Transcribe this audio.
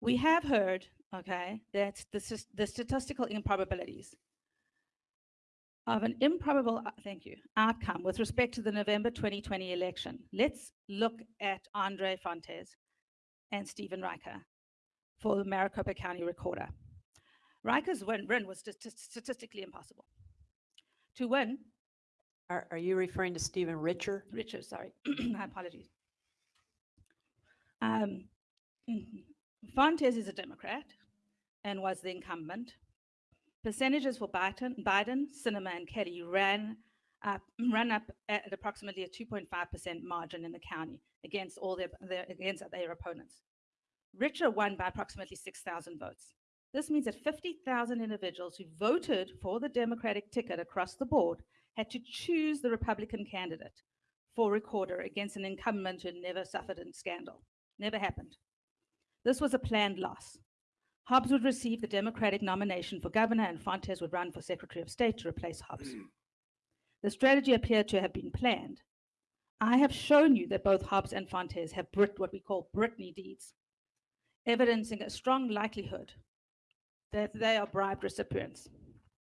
We have heard, okay, that the, the statistical improbabilities of an improbable, uh, thank you, outcome with respect to the November 2020 election. Let's look at Andre Fontes and Stephen Riker for the Maricopa County Recorder. Riker's win, win was stati- statistically impossible. To win, Are, are you referring to Stephen Richer? Richard, sorry, my apologies. Um, mhm. Fontes is a Democrat and was the incumbent. Percentages for Biden, Biden, Sinema, and Kelly ran up, ran up at approximately a 2.5% margin in the county against all their, their against their opponents. Richer won by approximately 6,000 votes. This means that 50,000 individuals who voted for the Democratic ticket across the board had to choose the Republican candidate for recorder against an incumbent who never suffered a scandal. Never happened. This was a planned loss. Hobbs would receive the Democratic nomination for governor, and Fontes would run for Secretary of State to replace Hobbs. Mm. the strategy appeared to have been planned. I have shown you that both Hobbs and Fontes have Brit, what we call Brittany deeds, evidencing a strong likelihood that they are bribed recipients.